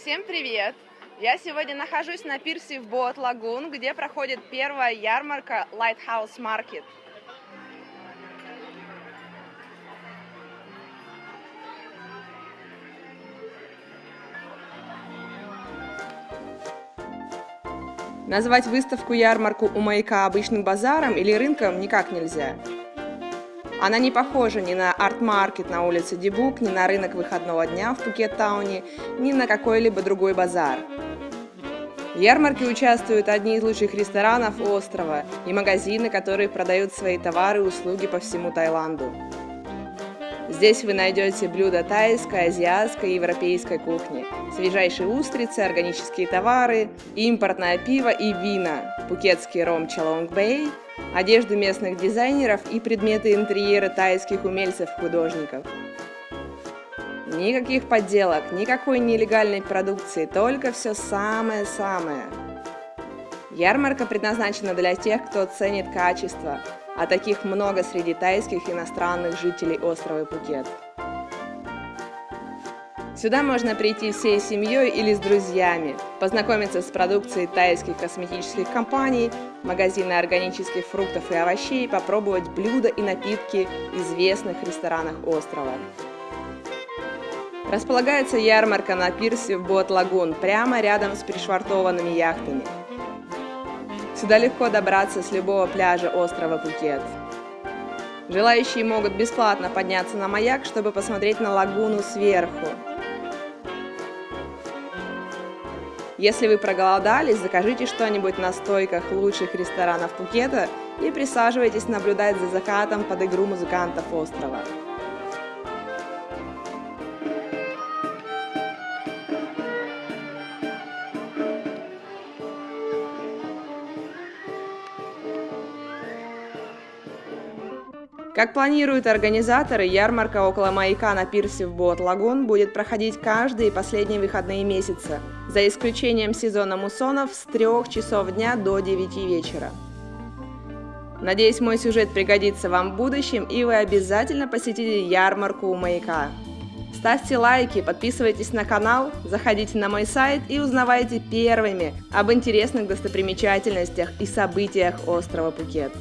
Всем привет! Я сегодня нахожусь на пирсе в Боат Лагун, где проходит первая ярмарка Lighthouse Market. Назвать выставку-ярмарку у маяка обычным базаром или рынком никак нельзя. Она не похожа ни на арт-маркет на улице Дебук, ни на рынок выходного дня в Пукет-тауне, ни на какой-либо другой базар. В ярмарке участвуют одни из лучших ресторанов острова и магазины, которые продают свои товары и услуги по всему Таиланду. Здесь вы найдете блюда тайской, азиатской и европейской кухни, свежайшие устрицы, органические товары, импортное пиво и вина, пукетский ром Чалонг Бэй, одежду местных дизайнеров и предметы интерьера тайских умельцев-художников. Никаких подделок, никакой нелегальной продукции, только все самое-самое. Ярмарка предназначена для тех, кто ценит качество, а таких много среди тайских иностранных жителей острова Пукет. Сюда можно прийти всей семьей или с друзьями, познакомиться с продукцией тайских косметических компаний, магазина органических фруктов и овощей, попробовать блюда и напитки известных ресторанах острова. Располагается ярмарка на пирсе в Бот-Лагун, прямо рядом с пришвартованными яхтами. Сюда легко добраться с любого пляжа острова Пукет. Желающие могут бесплатно подняться на маяк, чтобы посмотреть на лагуну сверху. Если вы проголодались, закажите что-нибудь на стойках лучших ресторанов Пукета и присаживайтесь наблюдать за закатом под игру музыкантов острова. Как планируют организаторы, ярмарка около маяка на пирсе в Бот-Лагун будет проходить каждые последние выходные месяца, за исключением сезона муссонов с 3 часов дня до 9 вечера. Надеюсь, мой сюжет пригодится вам в будущем, и вы обязательно посетите ярмарку у маяка. Ставьте лайки, подписывайтесь на канал, заходите на мой сайт и узнавайте первыми об интересных достопримечательностях и событиях острова Пукет.